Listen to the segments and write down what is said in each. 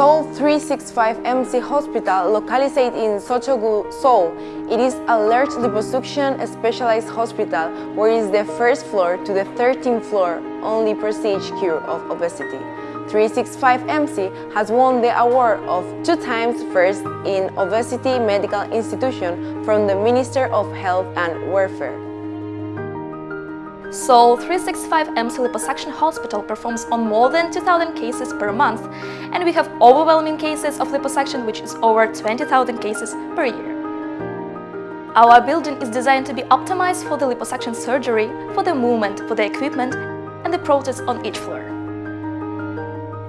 Seoul 365MC Hospital, located in Seocho-gu, Seoul. It is a large liposuction specialized hospital where is the first floor to the 13th floor only prestige cure of obesity. 365MC has won the award of two times first in Obesity Medical Institution from the Minister of Health and Welfare. Seoul 365 MC Liposuction Hospital performs on more than 2,000 cases per month and we have overwhelming cases of liposuction which is over 20,000 cases per year. Our building is designed to be optimized for the liposuction surgery, for the movement, for the equipment and the process on each floor.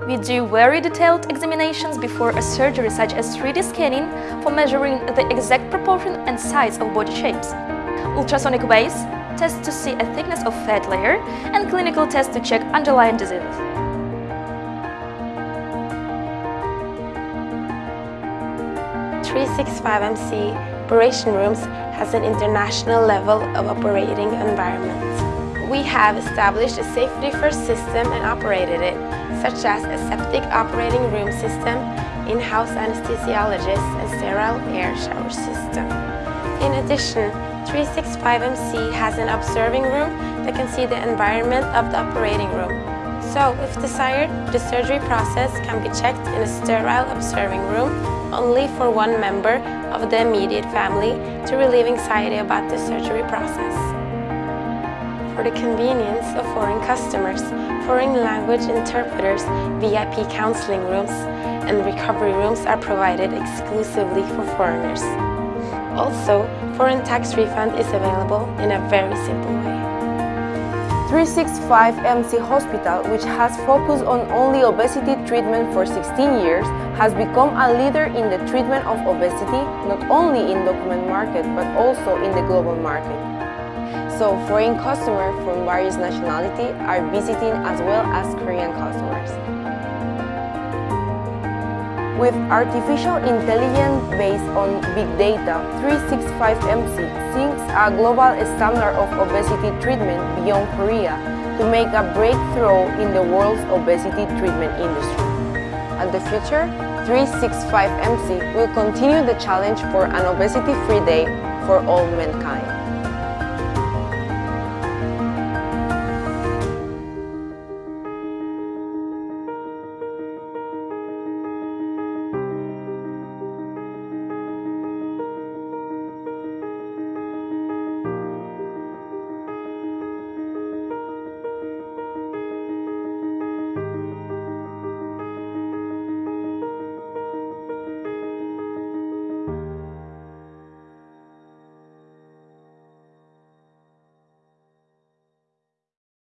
We do very detailed examinations before a surgery such as 3D scanning for measuring the exact proportion and size of body shapes, ultrasonic waves tests to see a thickness of fat layer and clinical tests to check underlying diseases. Three six five MC operation rooms has an international level of operating environment. We have established a safety-first system and operated it, such as a septic operating room system, in-house anesthesiologist and sterile air shower system. In addition, 365MC has an observing room that can see the environment of the operating room. So, if desired, the surgery process can be checked in a sterile observing room only for one member of the immediate family to relieve anxiety about the surgery process. For the convenience of foreign customers, foreign language interpreters, VIP counseling rooms, and recovery rooms are provided exclusively for foreigners. Also, foreign tax refund is available in a very simple way. 365MC Hospital, which has focused on only obesity treatment for 16 years, has become a leader in the treatment of obesity, not only in document market, but also in the global market. So foreign customers from various nationalities are visiting as well as Korean customers. With artificial intelligence based on big data, 365MC sets a global standard of obesity treatment beyond Korea to make a breakthrough in the world's obesity treatment industry. And the future, 365MC will continue the challenge for an obesity-free day for all mankind.